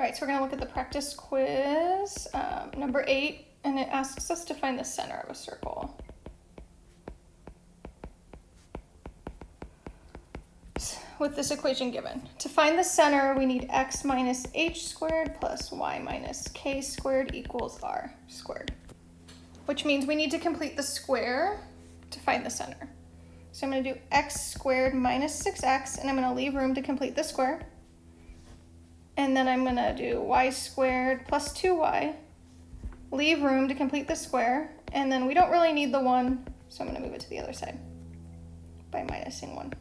All right, so we're gonna look at the practice quiz, um, number eight, and it asks us to find the center of a circle. With this equation given. To find the center, we need x minus h squared plus y minus k squared equals r squared. Which means we need to complete the square to find the center. So I'm gonna do x squared minus 6x, and I'm gonna leave room to complete the square. And then I'm gonna do y squared plus 2y, leave room to complete the square, and then we don't really need the 1, so I'm gonna move it to the other side by minusing 1.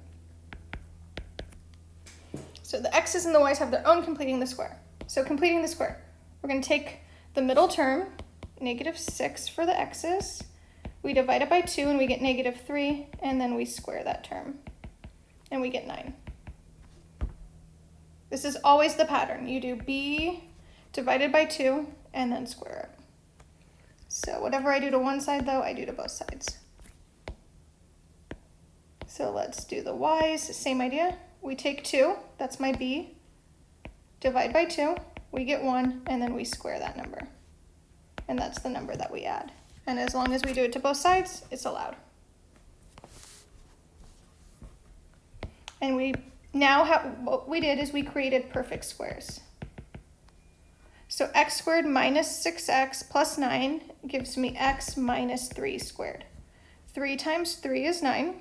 So the x's and the y's have their own completing the square. So completing the square, we're going to take the middle term, negative 6 for the x's. We divide it by 2 and we get negative 3, and then we square that term. And we get 9. This is always the pattern. You do b divided by 2 and then square it. So whatever I do to one side, though, I do to both sides. So let's do the y's, same idea. We take 2, that's my b, divide by 2, we get 1, and then we square that number. And that's the number that we add. And as long as we do it to both sides, it's allowed. And we now have, what we did is we created perfect squares. So x squared minus 6x plus 9 gives me x minus 3 squared. 3 times 3 is 9,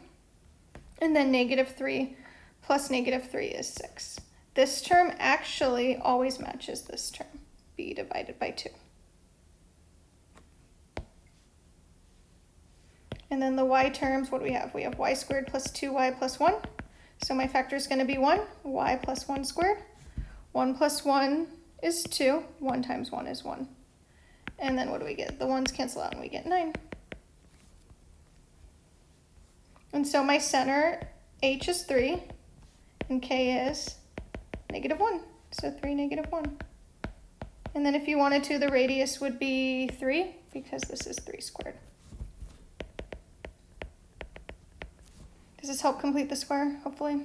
and then negative 3 plus negative 3 is 6. This term actually always matches this term, b divided by 2. And then the y terms, what do we have? We have y squared plus 2y plus 1. So my factor is going to be 1, y plus 1 squared. 1 plus 1 is 2. 1 times 1 is 1. And then what do we get? The 1's cancel out and we get 9. And so my center, h is 3, and k is negative 1. So 3, negative 1. And then if you wanted to, the radius would be 3 because this is 3 squared. Does this help complete the square, hopefully?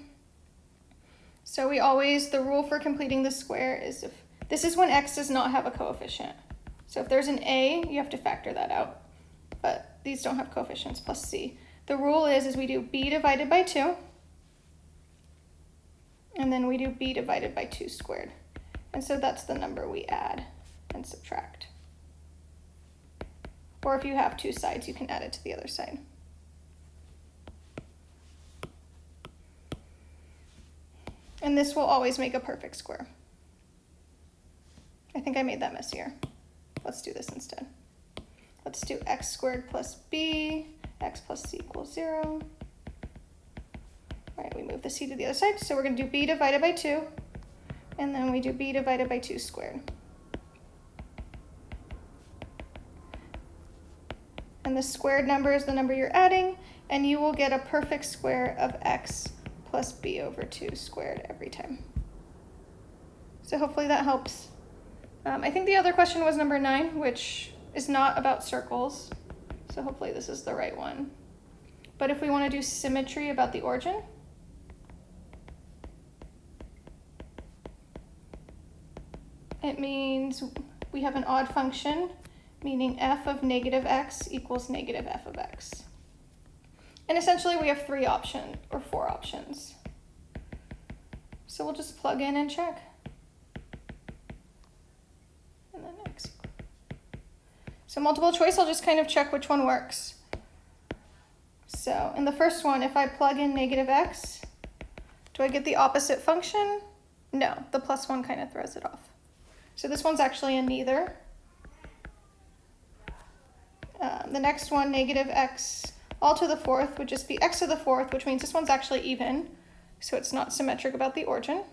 So we always, the rule for completing the square is if, this is when x does not have a coefficient. So if there's an a, you have to factor that out. But these don't have coefficients, plus c. The rule is, is we do b divided by 2, and then we do b divided by 2 squared. And so that's the number we add and subtract. Or if you have two sides, you can add it to the other side. And this will always make a perfect square. I think I made that messier. Let's do this instead. Let's do x squared plus b, x plus c equals 0. All right, we move the c to the other side. So we're going to do b divided by 2, and then we do b divided by 2 squared. And the squared number is the number you're adding, and you will get a perfect square of x plus b over 2 squared every time. So hopefully that helps. Um, I think the other question was number 9, which is not about circles. So hopefully this is the right one. But if we want to do symmetry about the origin, it means we have an odd function, meaning f of negative x equals negative f of x. And essentially we have three options, or four options. So we'll just plug in and check. And then. So multiple choice, I'll just kind of check which one works. So in the first one, if I plug in negative x, do I get the opposite function? No, the plus one kind of throws it off. So this one's actually a neither. Um, the next one, negative x all to the fourth would just be x to the fourth, which means this one's actually even, so it's not symmetric about the origin.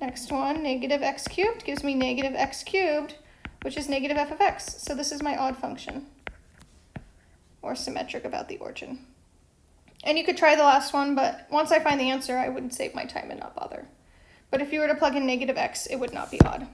Next one, negative x cubed gives me negative x cubed, which is negative f of x. So this is my odd function, or symmetric about the origin. And you could try the last one, but once I find the answer, I wouldn't save my time and not bother. But if you were to plug in negative x, it would not be odd.